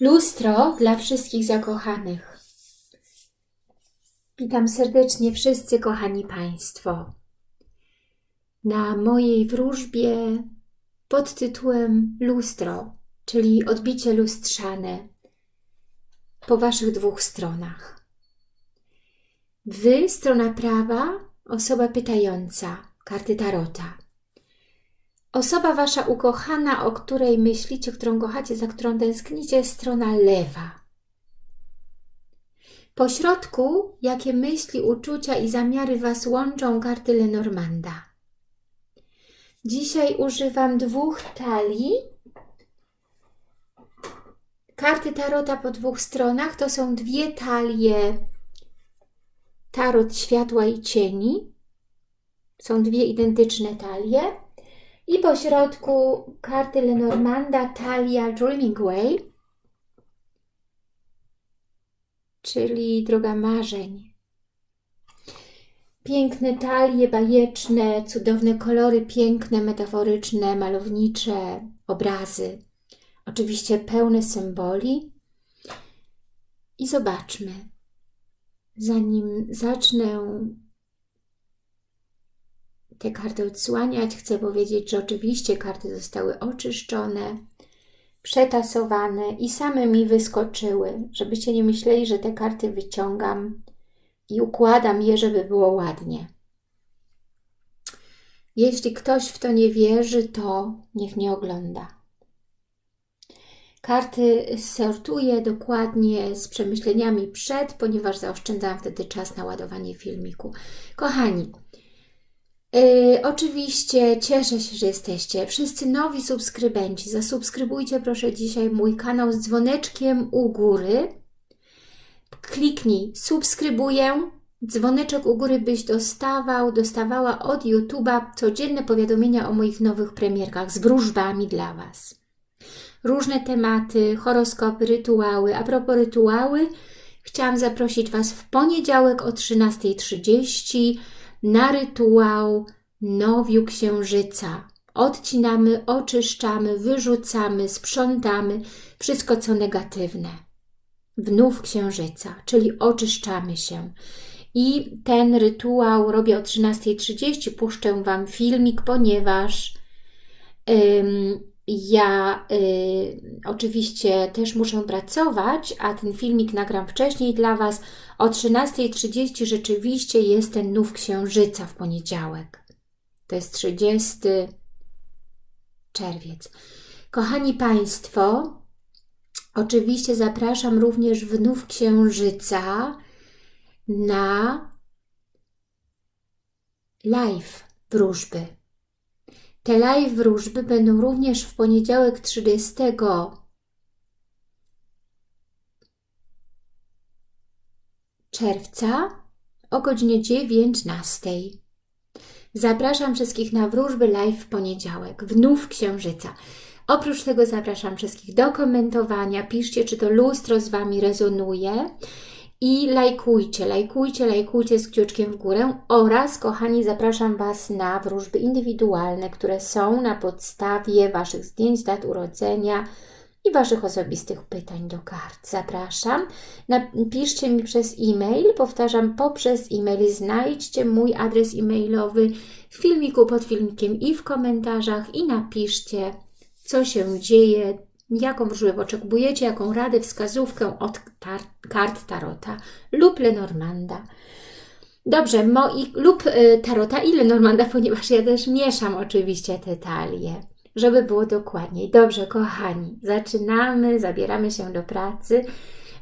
Lustro dla wszystkich zakochanych. Witam serdecznie wszyscy kochani Państwo. Na mojej wróżbie pod tytułem Lustro, czyli odbicie lustrzane po Waszych dwóch stronach. Wy, strona prawa, osoba pytająca, karty Tarota. Osoba Wasza ukochana, o której myślicie, którą kochacie, za którą tęsknicie, strona lewa. Po środku, jakie myśli, uczucia i zamiary Was łączą, karty Lenormanda. Dzisiaj używam dwóch talii. Karty Tarota po dwóch stronach to są dwie talie Tarot Światła i Cieni. Są dwie identyczne talie. I po środku karty Lenormanda Talia Dreaming Way, czyli droga marzeń. Piękne talie, bajeczne, cudowne kolory, piękne, metaforyczne, malownicze obrazy. Oczywiście pełne symboli. I zobaczmy, zanim zacznę te karty odsłaniać, chcę powiedzieć, że oczywiście karty zostały oczyszczone, przetasowane i same mi wyskoczyły, żebyście nie myśleli, że te karty wyciągam i układam je, żeby było ładnie. Jeśli ktoś w to nie wierzy, to niech nie ogląda. Karty sortuję dokładnie z przemyśleniami przed, ponieważ zaoszczędzałam wtedy czas na ładowanie filmiku. Kochani, Yy, oczywiście cieszę się, że jesteście. Wszyscy nowi subskrybenci, zasubskrybujcie proszę dzisiaj mój kanał z dzwoneczkiem u góry. Kliknij subskrybuję, dzwoneczek u góry, byś dostawał, dostawała od YouTube'a codzienne powiadomienia o moich nowych premierkach z wróżbami dla Was. Różne tematy, horoskopy, rytuały. A propos rytuały, chciałam zaprosić Was w poniedziałek o 13.30 na rytuał nowiu księżyca. Odcinamy, oczyszczamy, wyrzucamy, sprzątamy wszystko, co negatywne. Wnów księżyca, czyli oczyszczamy się. I ten rytuał robię o 13.30. Puszczę Wam filmik, ponieważ ja y, oczywiście też muszę pracować, a ten filmik nagram wcześniej dla Was. O 13.30 rzeczywiście jest ten nów księżyca w poniedziałek. To jest 30 czerwiec. Kochani Państwo, oczywiście zapraszam również w nów księżyca na live wróżby. Te live wróżby będą również w poniedziałek 30 czerwca o godzinie 19. Zapraszam wszystkich na wróżby live w poniedziałek, wnów księżyca. Oprócz tego zapraszam wszystkich do komentowania. Piszcie, czy to lustro z Wami rezonuje i lajkujcie, lajkujcie, lajkujcie z kciuczkiem w górę oraz, kochani, zapraszam Was na wróżby indywidualne, które są na podstawie Waszych zdjęć, dat urodzenia i Waszych osobistych pytań do kart. Zapraszam. Napiszcie mi przez e-mail, powtarzam, poprzez e-mail znajdźcie mój adres e-mailowy w filmiku, pod filmikiem i w komentarzach i napiszcie, co się dzieje, jaką wróżbę oczekujecie, jaką radę, wskazówkę od tar kart Tarota lub Lenormanda. Dobrze, moi, lub y, Tarota i Lenormanda, ponieważ ja też mieszam oczywiście te talie, żeby było dokładniej. Dobrze, kochani, zaczynamy, zabieramy się do pracy,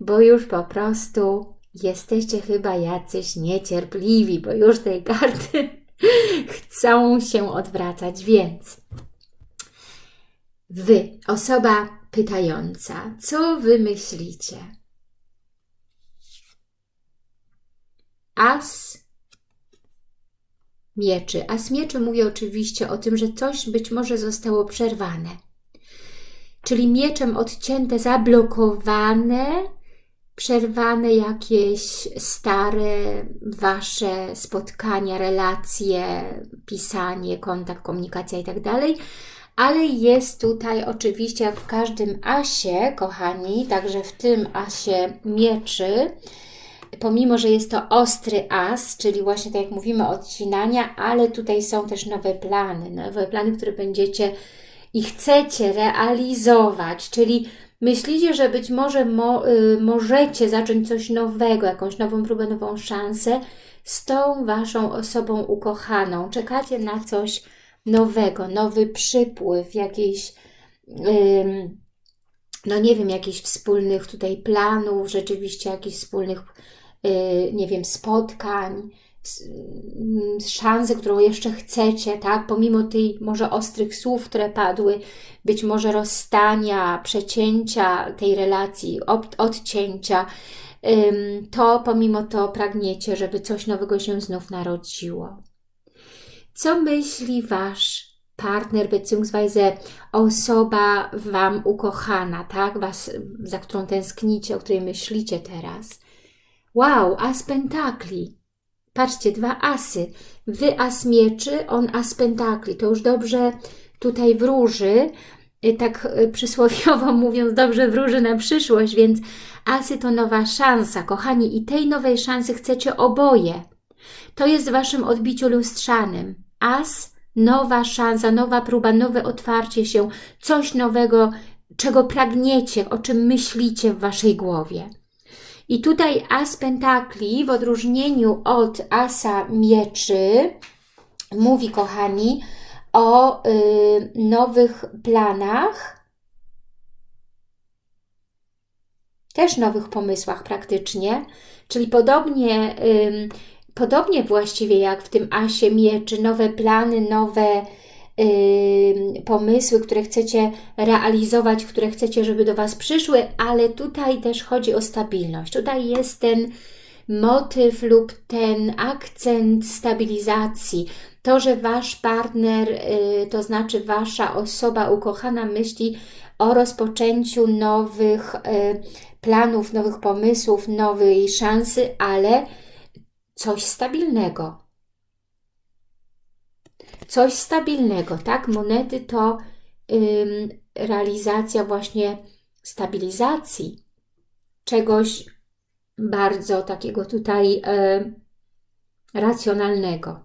bo już po prostu jesteście chyba jacyś niecierpliwi, bo już tej karty chcą się odwracać, więc Wy, osoba pytająca, co Wy myślicie? As mieczy. As mieczy mówi oczywiście o tym, że coś być może zostało przerwane. Czyli mieczem odcięte, zablokowane, przerwane jakieś stare Wasze spotkania, relacje, pisanie, kontakt, komunikacja itd., tak ale jest tutaj oczywiście jak w każdym asie, kochani, także w tym asie mieczy, pomimo, że jest to ostry as, czyli właśnie tak jak mówimy odcinania, ale tutaj są też nowe plany, nowe plany, które będziecie i chcecie realizować, czyli myślicie, że być może mo, y, możecie zacząć coś nowego, jakąś nową próbę, nową szansę z tą Waszą osobą ukochaną. Czekacie na coś nowego, nowy przypływ, jakiejś, no nie wiem, jakichś wspólnych tutaj planów, rzeczywiście jakichś wspólnych, y, nie wiem, spotkań, mm, szansy, którą jeszcze chcecie, tak? Pomimo tych może ostrych słów, które padły, być może rozstania, przecięcia tej relacji, odcięcia, to pomimo to pragniecie, żeby coś nowego się znów narodziło. Co myśli Wasz partner beziehungsweise osoba Wam ukochana, tak? Was, za którą tęsknicie, o której myślicie teraz. Wow, as pentakli. Patrzcie, dwa asy. Wy as mieczy, on as pentakli. To już dobrze tutaj wróży, y, tak y, przysłowiowo mówiąc, dobrze wróży na przyszłość, więc asy to nowa szansa, kochani, i tej nowej szansy chcecie oboje. To jest w Waszym odbiciu lustrzanym as, nowa szansa, nowa próba, nowe otwarcie się, coś nowego, czego pragniecie, o czym myślicie w Waszej głowie. I tutaj as pentakli w odróżnieniu od asa mieczy mówi, kochani, o y, nowych planach, też nowych pomysłach praktycznie, czyli podobnie y, Podobnie właściwie jak w tym asie mieczy, nowe plany, nowe yy, pomysły, które chcecie realizować, które chcecie, żeby do Was przyszły, ale tutaj też chodzi o stabilność. Tutaj jest ten motyw lub ten akcent stabilizacji. To, że Wasz partner, yy, to znaczy Wasza osoba ukochana myśli o rozpoczęciu nowych yy, planów, nowych pomysłów, nowej szansy, ale coś stabilnego. Coś stabilnego, tak? Monety to ym, realizacja właśnie stabilizacji czegoś bardzo takiego tutaj y, racjonalnego.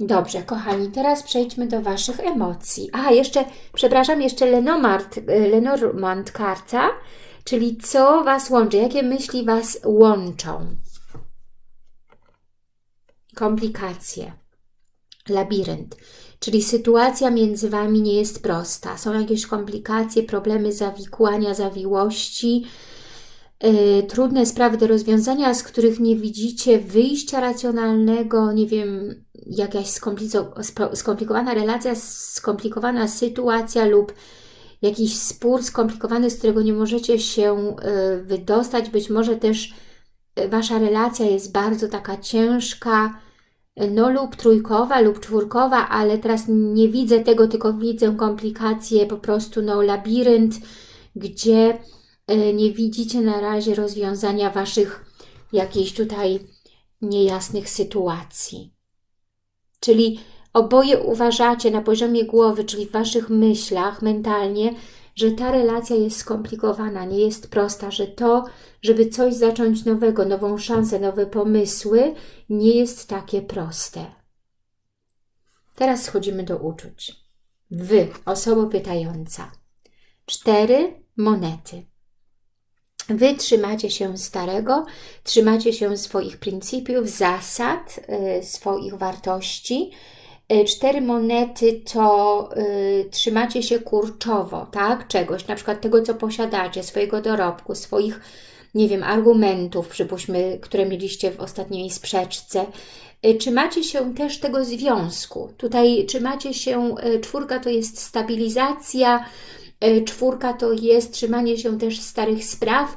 Dobrze, kochani, teraz przejdźmy do Waszych emocji. A, jeszcze, przepraszam, jeszcze Lenormand, Lenormand karta, czyli co Was łączy, jakie myśli Was łączą komplikacje, labirynt. Czyli sytuacja między Wami nie jest prosta. Są jakieś komplikacje, problemy zawikłania, zawiłości, yy, trudne sprawy do rozwiązania, z których nie widzicie wyjścia racjonalnego, nie wiem, jakaś skomplikowana relacja, skomplikowana sytuacja lub jakiś spór skomplikowany, z którego nie możecie się yy, wydostać. Być może też Wasza relacja jest bardzo taka ciężka, no lub trójkowa, lub czwórkowa, ale teraz nie widzę tego, tylko widzę komplikacje, po prostu no labirynt, gdzie e, nie widzicie na razie rozwiązania Waszych jakichś tutaj niejasnych sytuacji. Czyli oboje uważacie na poziomie głowy, czyli w Waszych myślach, mentalnie, że ta relacja jest skomplikowana, nie jest prosta, że to, żeby coś zacząć nowego, nową szansę, nowe pomysły, nie jest takie proste. Teraz schodzimy do uczuć. Wy, osoba pytająca. Cztery monety. Wy trzymacie się starego, trzymacie się swoich pryncypiów, zasad, yy, swoich wartości, cztery monety to y, trzymacie się kurczowo, tak? Czegoś, na przykład tego, co posiadacie, swojego dorobku, swoich, nie wiem, argumentów, przypuśćmy, które mieliście w ostatniej sprzeczce. Y, trzymacie się też tego związku. Tutaj trzymacie się, y, czwórka to jest stabilizacja, czwórka to jest trzymanie się też starych spraw,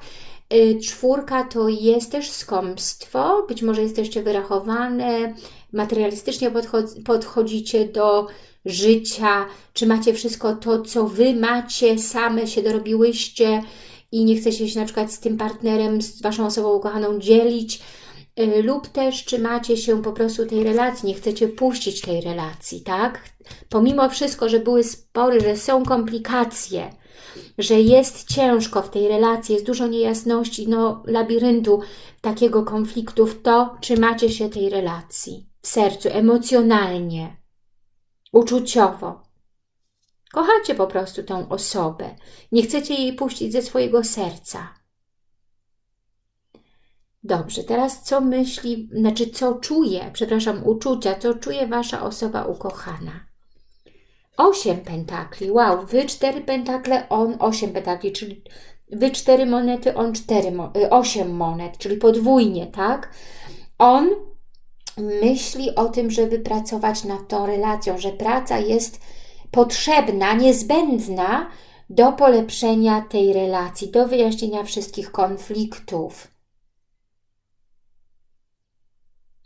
czwórka to jest też skąpstwo, być może jesteście wyrachowane, materialistycznie podchodzicie do życia, czy macie wszystko to, co Wy macie, same się dorobiłyście i nie chcecie się na przykład z tym partnerem, z Waszą osobą ukochaną dzielić, y, lub też trzymacie się po prostu tej relacji, nie chcecie puścić tej relacji, tak? Pomimo wszystko, że były spory, że są komplikacje, że jest ciężko w tej relacji, jest dużo niejasności, no labiryntu takiego konfliktów, to trzymacie się tej relacji w sercu, emocjonalnie, uczuciowo. Kochacie po prostu tą osobę. Nie chcecie jej puścić ze swojego serca. Dobrze, teraz co myśli, znaczy co czuje, przepraszam, uczucia, co czuje Wasza osoba ukochana? Osiem pentakli, wow, Wy cztery pentakle, on osiem pentakli, czyli Wy cztery monety, on cztery, y, osiem monet, czyli podwójnie, tak? On myśli o tym, żeby pracować nad tą relacją, że praca jest potrzebna, niezbędna do polepszenia tej relacji, do wyjaśnienia wszystkich konfliktów.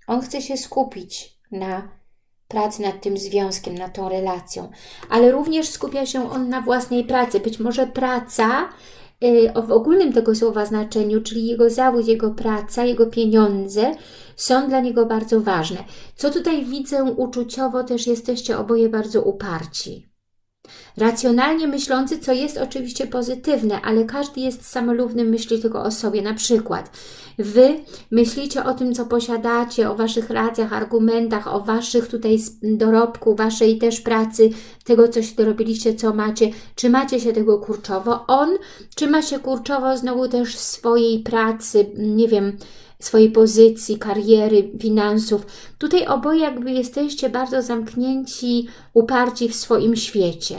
On chce się skupić na pracy nad tym związkiem, nad tą relacją, ale również skupia się on na własnej pracy. Być może praca y, w ogólnym tego słowa znaczeniu, czyli jego zawód, jego praca, jego pieniądze są dla niego bardzo ważne. Co tutaj widzę uczuciowo, też jesteście oboje bardzo uparci. Racjonalnie myślący, co jest oczywiście pozytywne, ale każdy jest samolubny, myśli tylko o sobie. Na przykład Wy myślicie o tym, co posiadacie, o Waszych racjach, argumentach, o Waszych tutaj dorobku, Waszej też pracy, tego, coś dorobiliście, co macie. Trzymacie się tego kurczowo. On trzyma się kurczowo znowu też swojej pracy, nie wiem, swojej pozycji, kariery, finansów. Tutaj oboje jakby jesteście bardzo zamknięci, uparci w swoim świecie.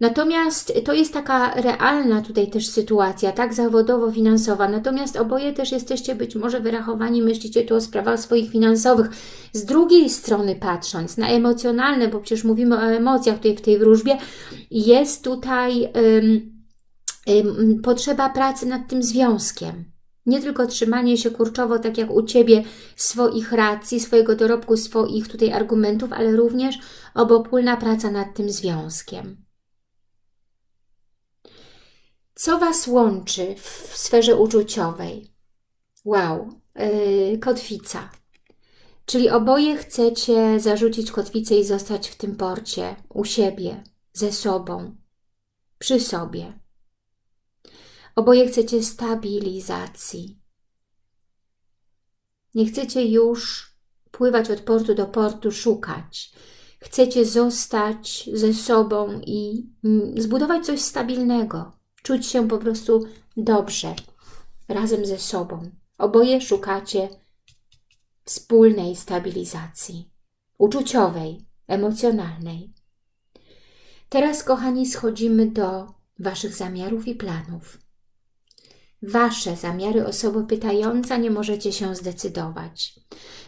Natomiast to jest taka realna tutaj też sytuacja, tak zawodowo-finansowa. Natomiast oboje też jesteście być może wyrachowani, myślicie tu o sprawach swoich finansowych. Z drugiej strony patrząc na emocjonalne, bo przecież mówimy o emocjach tutaj w tej wróżbie, jest tutaj potrzeba pracy nad tym związkiem. Nie tylko trzymanie się kurczowo, tak jak u Ciebie, swoich racji, swojego dorobku, swoich tutaj argumentów, ale również obopólna praca nad tym związkiem. Co Was łączy w sferze uczuciowej? Wow, yy, kotwica. Czyli oboje chcecie zarzucić kotwicę i zostać w tym porcie, u siebie, ze sobą, przy sobie. Oboje chcecie stabilizacji. Nie chcecie już pływać od portu do portu, szukać. Chcecie zostać ze sobą i mm, zbudować coś stabilnego. Czuć się po prostu dobrze, razem ze sobą. Oboje szukacie wspólnej stabilizacji, uczuciowej, emocjonalnej. Teraz, kochani, schodzimy do Waszych zamiarów i planów. Wasze zamiary osoby pytająca nie możecie się zdecydować.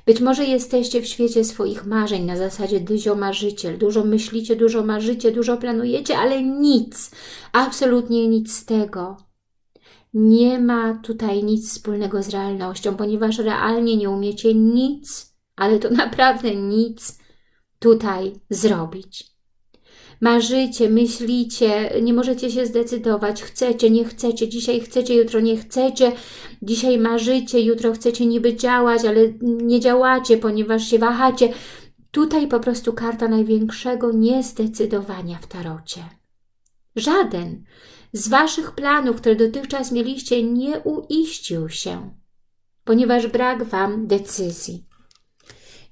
Być może jesteście w świecie swoich marzeń na zasadzie dyzio marzyciel. Dużo myślicie, dużo marzycie, dużo planujecie, ale nic, absolutnie nic z tego. Nie ma tutaj nic wspólnego z realnością, ponieważ realnie nie umiecie nic, ale to naprawdę nic tutaj zrobić. Marzycie, myślicie, nie możecie się zdecydować, chcecie, nie chcecie, dzisiaj chcecie, jutro nie chcecie, dzisiaj marzycie, jutro chcecie niby działać, ale nie działacie, ponieważ się wahacie. Tutaj po prostu karta największego niezdecydowania w tarocie. Żaden z Waszych planów, które dotychczas mieliście, nie uiścił się, ponieważ brak Wam decyzji.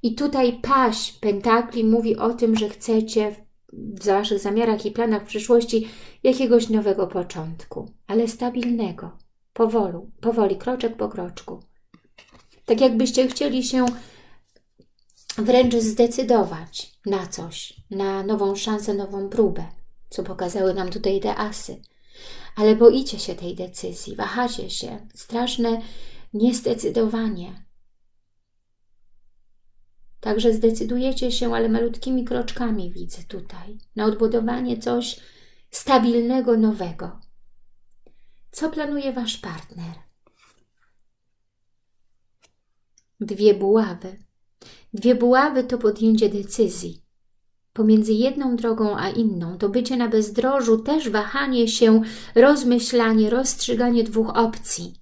I tutaj paść pentakli mówi o tym, że chcecie w Waszych zamiarach i planach w przyszłości jakiegoś nowego początku, ale stabilnego, powolu, powoli, kroczek po kroczku. Tak jakbyście chcieli się wręcz zdecydować na coś, na nową szansę, nową próbę, co pokazały nam tutaj te asy. Ale boicie się tej decyzji, wahacie się, straszne niezdecydowanie, Także zdecydujecie się, ale malutkimi kroczkami widzę tutaj, na odbudowanie coś stabilnego, nowego. Co planuje Wasz partner? Dwie buławy. Dwie buławy to podjęcie decyzji. Pomiędzy jedną drogą a inną to bycie na bezdrożu, też wahanie się, rozmyślanie, rozstrzyganie dwóch opcji.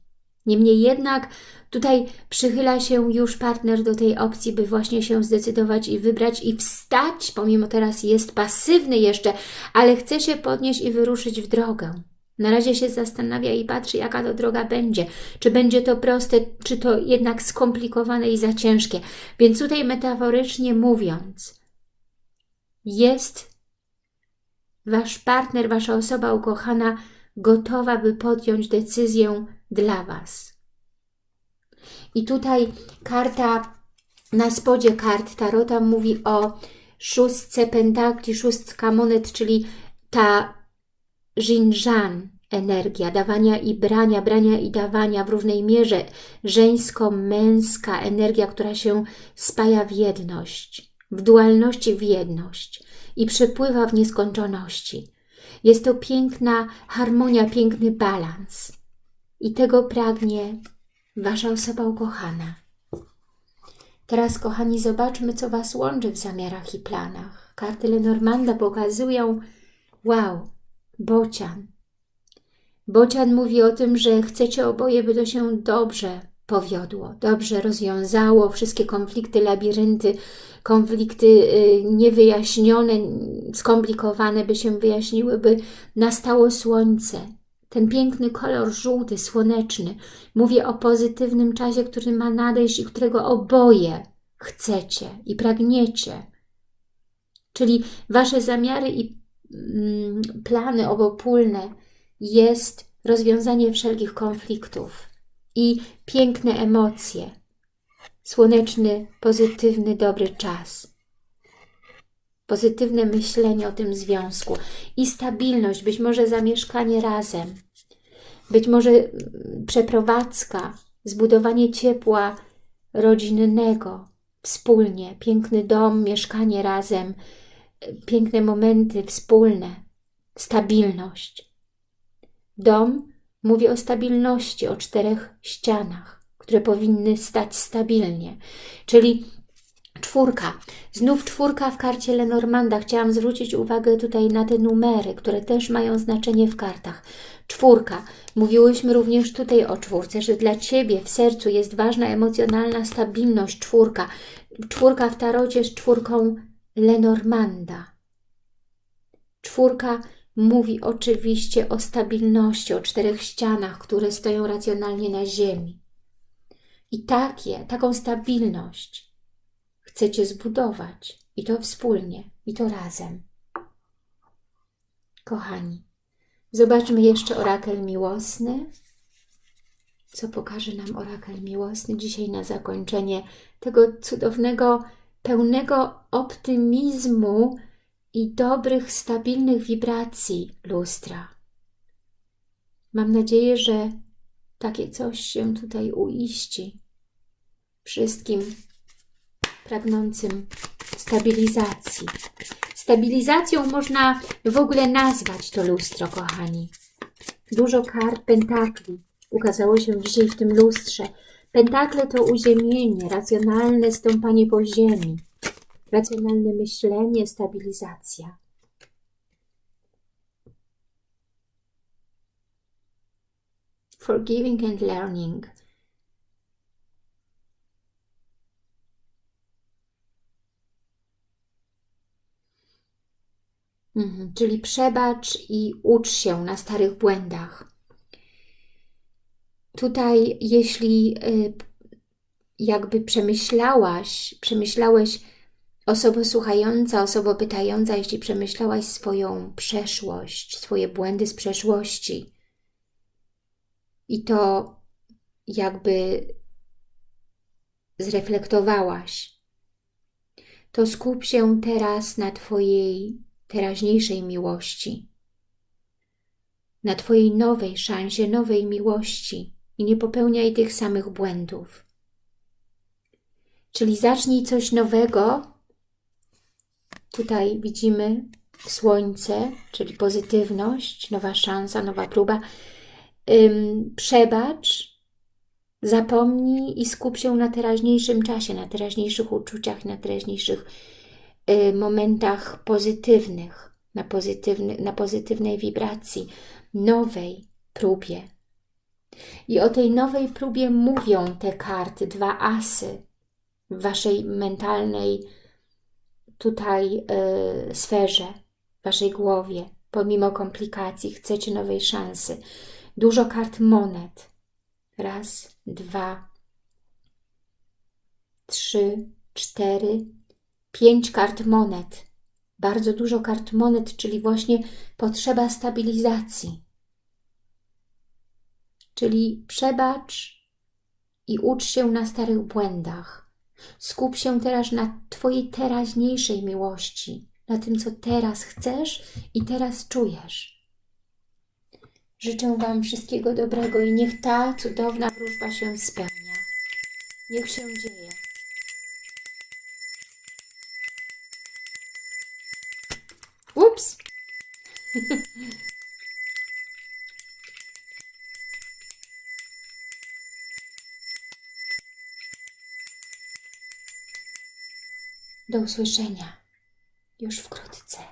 Niemniej jednak tutaj przychyla się już partner do tej opcji, by właśnie się zdecydować i wybrać i wstać, pomimo teraz jest pasywny jeszcze, ale chce się podnieść i wyruszyć w drogę. Na razie się zastanawia i patrzy, jaka to droga będzie. Czy będzie to proste, czy to jednak skomplikowane i za ciężkie. Więc tutaj metaforycznie mówiąc, jest Wasz partner, Wasza osoba ukochana gotowa, by podjąć decyzję dla Was. I tutaj karta na spodzie kart Tarota mówi o szóstce pentakli, szóstka monet, czyli ta Jinjan, energia dawania i brania, brania i dawania w równej mierze, żeńsko-męska energia, która się spaja w jedność, w dualności w jedność i przepływa w nieskończoności. Jest to piękna harmonia, piękny balans. I tego pragnie Wasza osoba ukochana. Teraz, kochani, zobaczmy, co Was łączy w zamiarach i planach. Karty Lenormanda pokazują, wow, bocian. Bocian mówi o tym, że chcecie oboje, by to się dobrze powiodło, dobrze rozwiązało wszystkie konflikty, labirynty, konflikty y, niewyjaśnione, skomplikowane, by się wyjaśniły, by nastało słońce. Ten piękny kolor żółty, słoneczny. Mówię o pozytywnym czasie, który ma nadejść i którego oboje chcecie i pragniecie. Czyli Wasze zamiary i mm, plany obopólne jest rozwiązanie wszelkich konfliktów i piękne emocje, słoneczny, pozytywny, dobry czas. Pozytywne myślenie o tym związku i stabilność, być może zamieszkanie razem, być może mm, przeprowadzka, zbudowanie ciepła rodzinnego, wspólnie, piękny dom, mieszkanie razem, piękne momenty wspólne, stabilność. Dom mówi o stabilności, o czterech ścianach które powinny stać stabilnie. Czyli czwórka. Znów czwórka w karcie Lenormanda. Chciałam zwrócić uwagę tutaj na te numery, które też mają znaczenie w kartach. Czwórka. Mówiłyśmy również tutaj o czwórce, że dla Ciebie w sercu jest ważna emocjonalna stabilność. Czwórka. Czwórka w tarocie jest czwórką Lenormanda. Czwórka mówi oczywiście o stabilności, o czterech ścianach, które stoją racjonalnie na ziemi. I takie, taką stabilność chcecie zbudować. I to wspólnie, i to razem. Kochani, zobaczmy jeszcze orakel miłosny. Co pokaże nam orakel miłosny dzisiaj na zakończenie tego cudownego, pełnego optymizmu i dobrych, stabilnych wibracji lustra. Mam nadzieję, że takie coś się tutaj uiści. Wszystkim pragnącym stabilizacji. Stabilizacją można w ogóle nazwać to lustro, kochani. Dużo kart pentakli ukazało się dzisiaj w tym lustrze. Pentakle to uziemienie, racjonalne stąpanie po ziemi, racjonalne myślenie, stabilizacja. forgiving and learning. Mhm, czyli przebacz i ucz się na starych błędach. Tutaj, jeśli y, jakby przemyślałaś, przemyślałeś osoba słuchająca, osoba pytająca, jeśli przemyślałaś swoją przeszłość, swoje błędy z przeszłości, i to jakby zreflektowałaś, to skup się teraz na Twojej teraźniejszej miłości, na Twojej nowej szansie, nowej miłości i nie popełniaj tych samych błędów. Czyli zacznij coś nowego. Tutaj widzimy słońce, czyli pozytywność, nowa szansa, nowa próba ym, przebacz, zapomnij i skup się na teraźniejszym czasie, na teraźniejszych uczuciach, na teraźniejszych momentach pozytywnych, na, pozytywny, na pozytywnej wibracji, nowej próbie. I o tej nowej próbie mówią te karty, dwa asy w Waszej mentalnej tutaj y, sferze, w Waszej głowie. Pomimo komplikacji chcecie nowej szansy. Dużo kart monet. Raz, dwa, trzy, cztery, pięć kart monet. Bardzo dużo kart monet, czyli właśnie potrzeba stabilizacji. Czyli przebacz i ucz się na starych błędach. Skup się teraz na Twojej teraźniejszej miłości, na tym, co teraz chcesz i teraz czujesz. Życzę Wam wszystkiego dobrego i niech ta cudowna wróżba się spełnia. Niech się dzieje. Do usłyszenia już wkrótce.